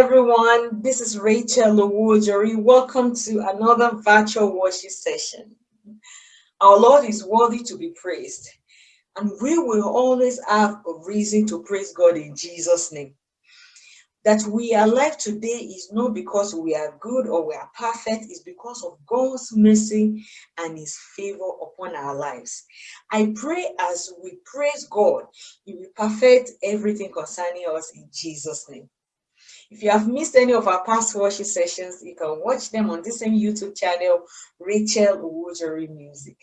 everyone. This is Rachel Owojori. Welcome to another virtual worship session. Our Lord is worthy to be praised, and we will always have a reason to praise God in Jesus' name. That we are alive today is not because we are good or we are perfect, it's because of God's mercy and His favor upon our lives. I pray as we praise God, He will perfect everything concerning us in Jesus' name. If you have missed any of our past worship sessions, you can watch them on this same YouTube channel, Rachel Owojori Music.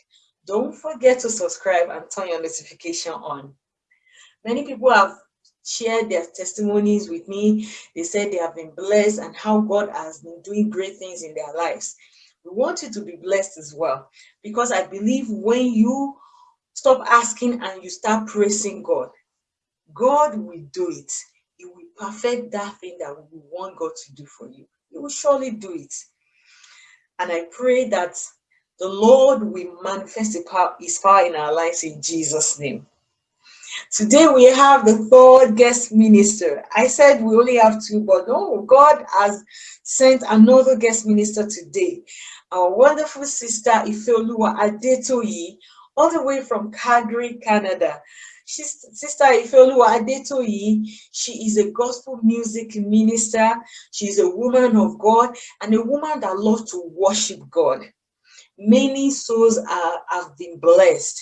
Don't forget to subscribe and turn your notification on. Many people have shared their testimonies with me. They said they have been blessed and how God has been doing great things in their lives. We want you to be blessed as well because I believe when you stop asking and you start praising God, God will do it perfect that thing that we want God to do for you. He will surely do it. And I pray that the Lord will manifest his power in our lives in Jesus' name. Today we have the third guest minister. I said we only have two, but no, God has sent another guest minister today. Our wonderful sister Ifeoluwa Adetoyi, all the way from Calgary, Canada. Sister Ifeoluwa Adetoyi, she is a gospel music minister. She's a woman of God and a woman that loves to worship God. Many souls are, have been blessed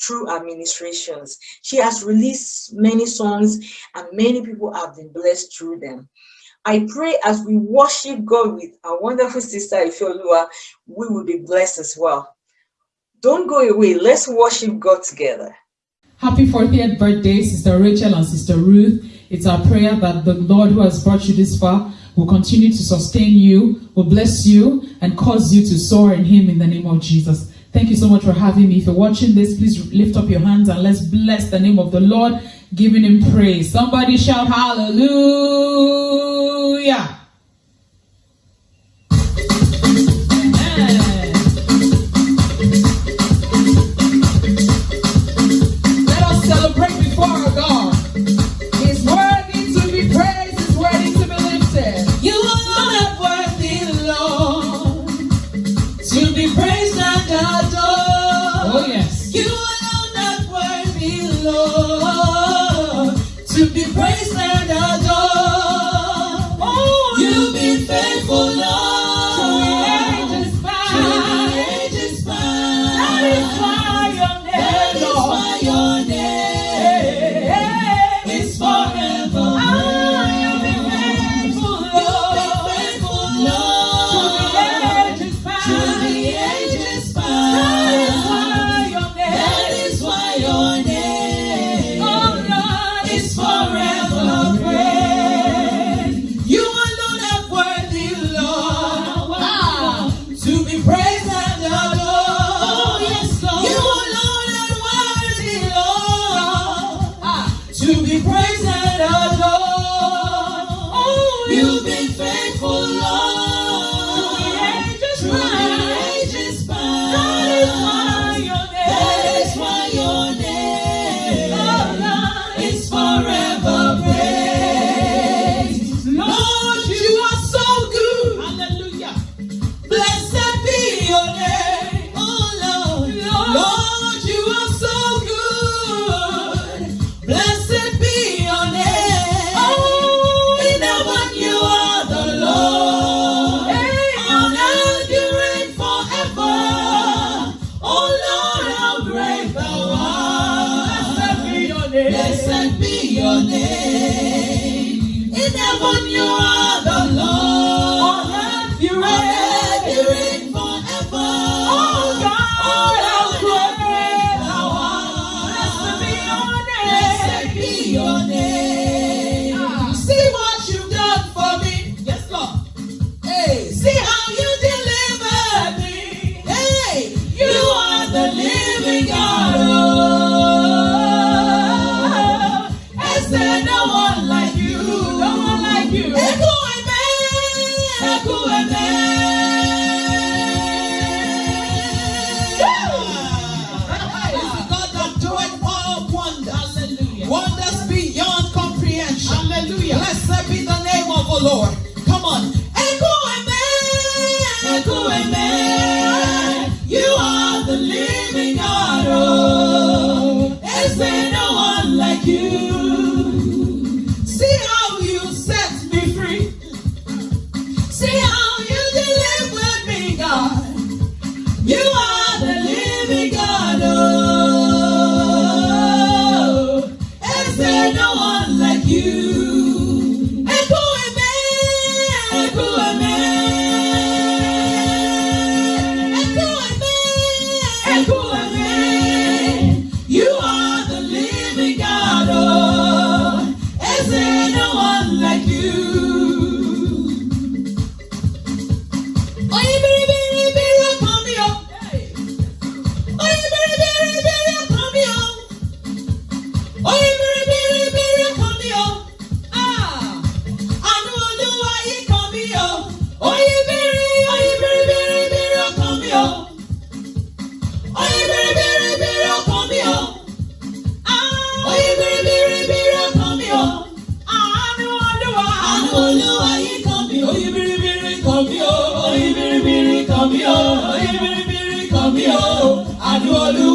through administrations. She has released many songs and many people have been blessed through them. I pray as we worship God with our wonderful sister Ifeoluwa, we will be blessed as well. Don't go away. Let's worship God together. Happy 40th birthday, Sister Rachel and Sister Ruth. It's our prayer that the Lord who has brought you this far will continue to sustain you, will bless you, and cause you to soar in Him in the name of Jesus. Thank you so much for having me. If you're watching this, please lift up your hands and let's bless the name of the Lord, giving Him praise. Somebody shout hallelujah. No one de olho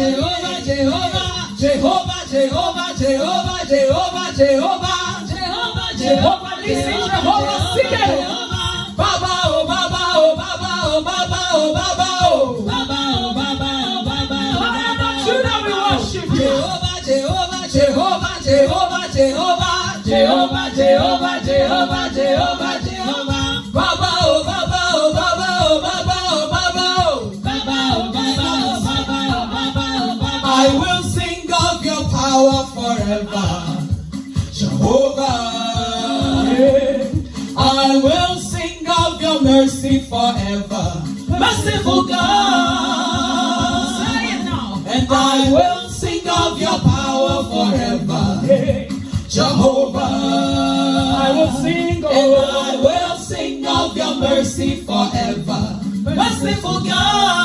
Jehovah, Jehovah, Jehovah, Jehovah, Jehovah, Jehovah, Jehovah, Jehovah, Jehovah, listen, Jehovah, sing it. Jehovah. I will sing, oh, and I will sing of your mercy forever. Merciful God.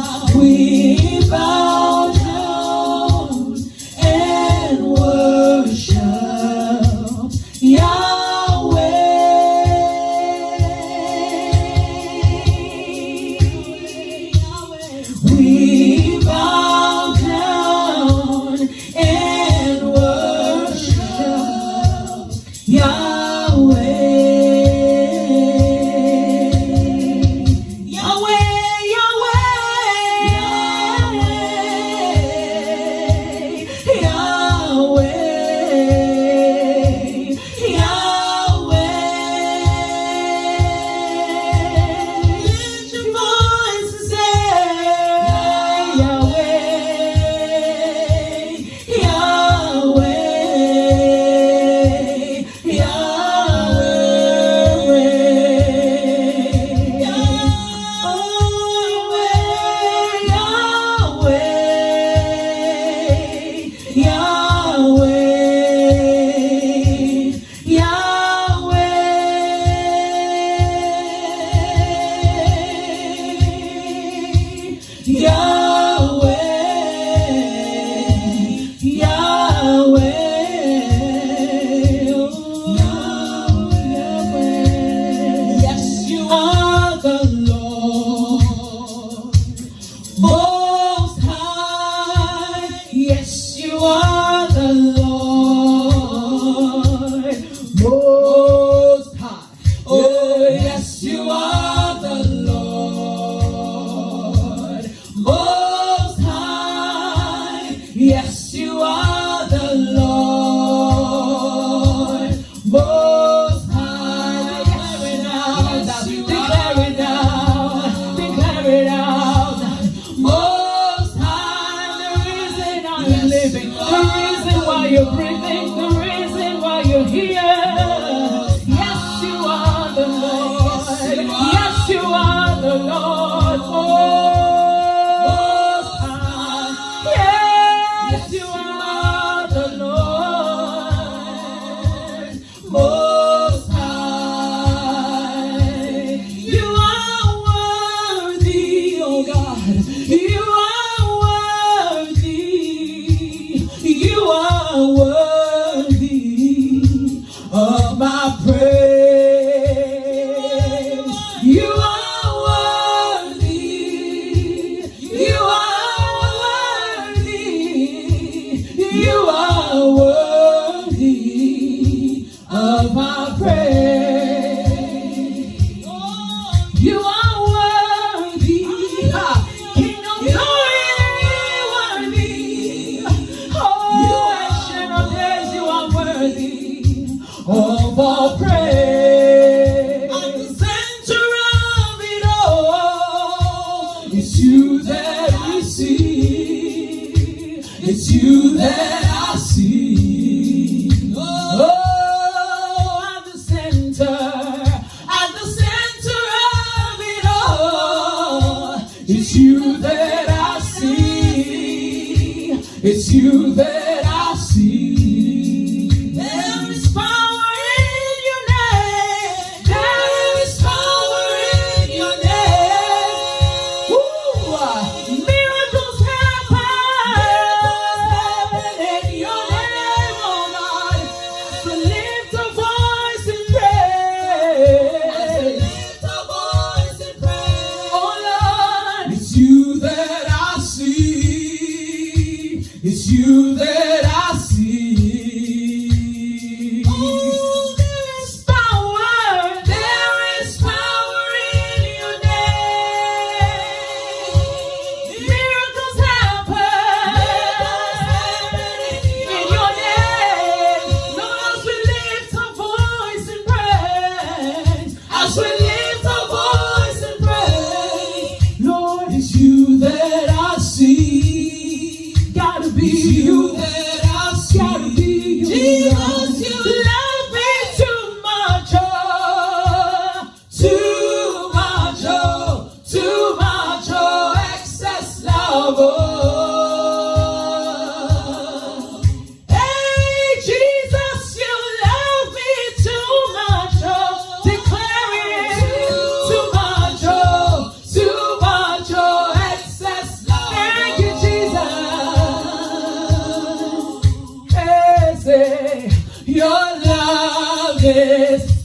Bow my praise. Say, your love is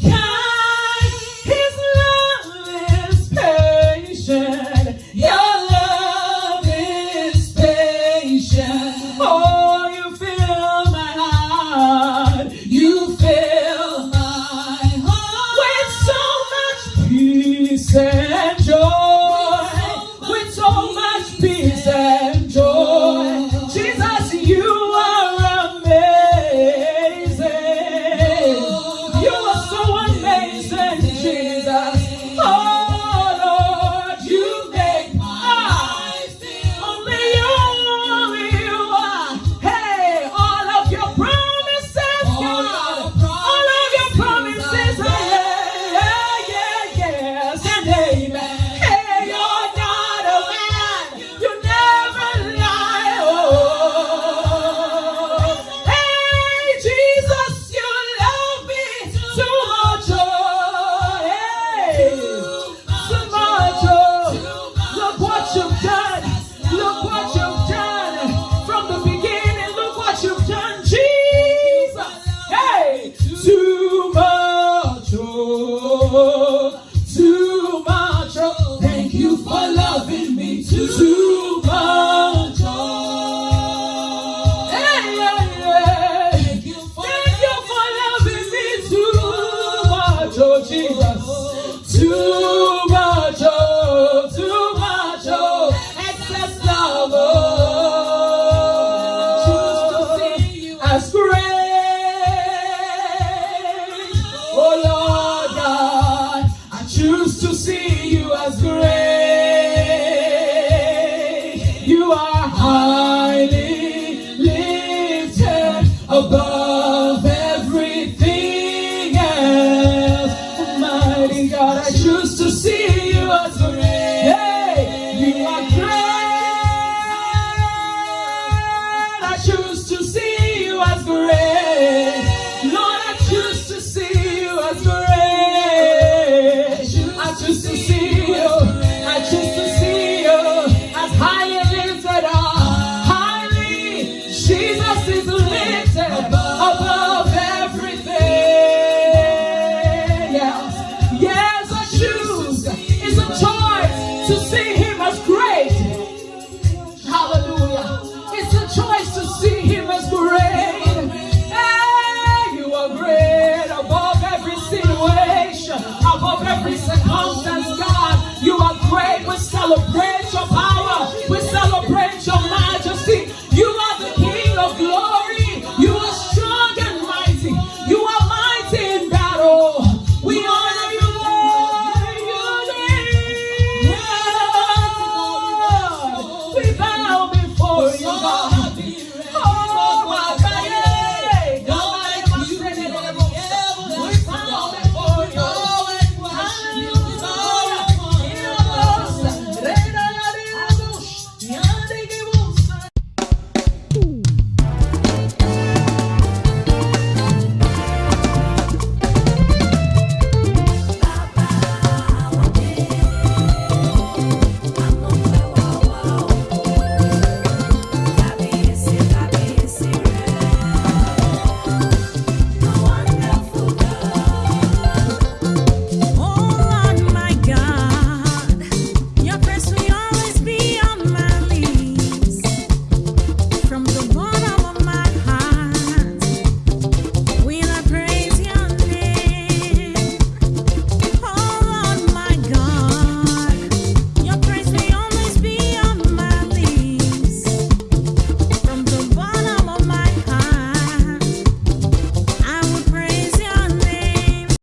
celebrate.